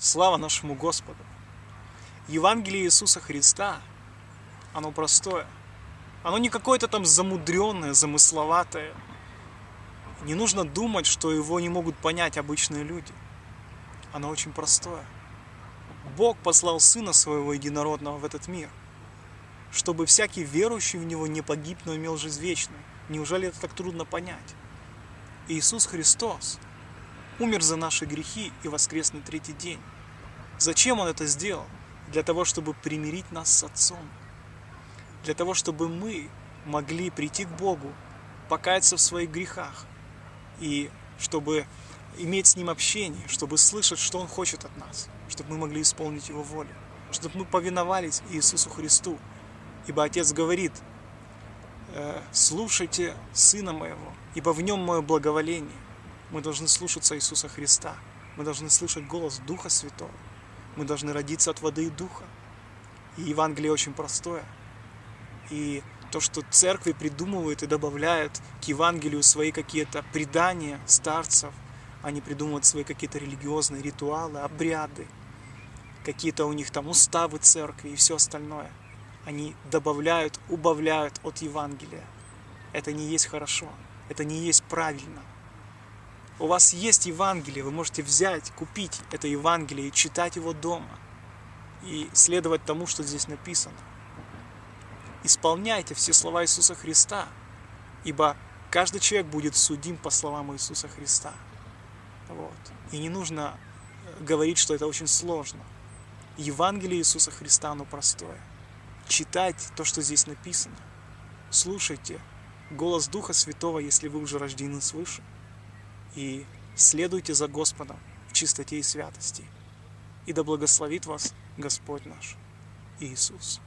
Слава нашему Господу! Евангелие Иисуса Христа, оно простое. Оно не какое-то там замудренное, замысловатое. Не нужно думать, что его не могут понять обычные люди. Оно очень простое. Бог послал Сына Своего Единородного в этот мир, чтобы всякий верующий в Него не погиб, но имел жизнь вечную. Неужели это так трудно понять? Иисус Христос – умер за наши грехи и воскрес на третий день. Зачем Он это сделал? Для того, чтобы примирить нас с Отцом. Для того, чтобы мы могли прийти к Богу, покаяться в своих грехах и чтобы иметь с Ним общение, чтобы слышать, что Он хочет от нас, чтобы мы могли исполнить Его волю, чтобы мы повиновались Иисусу Христу. Ибо Отец говорит, «Э, слушайте Сына Моего, ибо в Нем Мое благоволение. Мы должны слушаться Иисуса Христа. Мы должны слышать голос Духа Святого. Мы должны родиться от воды и Духа. И Евангелие очень простое. И то, что церкви придумывают и добавляют к Евангелию свои какие-то предания старцев, они придумывают свои какие-то религиозные ритуалы, обряды, какие-то у них там уставы церкви и все остальное. Они добавляют, убавляют от Евангелия. Это не есть хорошо, это не есть правильно. У вас есть Евангелие, вы можете взять, купить это Евангелие и читать его дома. И следовать тому, что здесь написано. Исполняйте все слова Иисуса Христа, ибо каждый человек будет судим по словам Иисуса Христа. Вот. И не нужно э, говорить, что это очень сложно. Евангелие Иисуса Христа, оно простое. Читайте то, что здесь написано. Слушайте голос Духа Святого, если вы уже рождены свыше и следуйте за Господом в чистоте и святости. И да благословит вас Господь наш Иисус.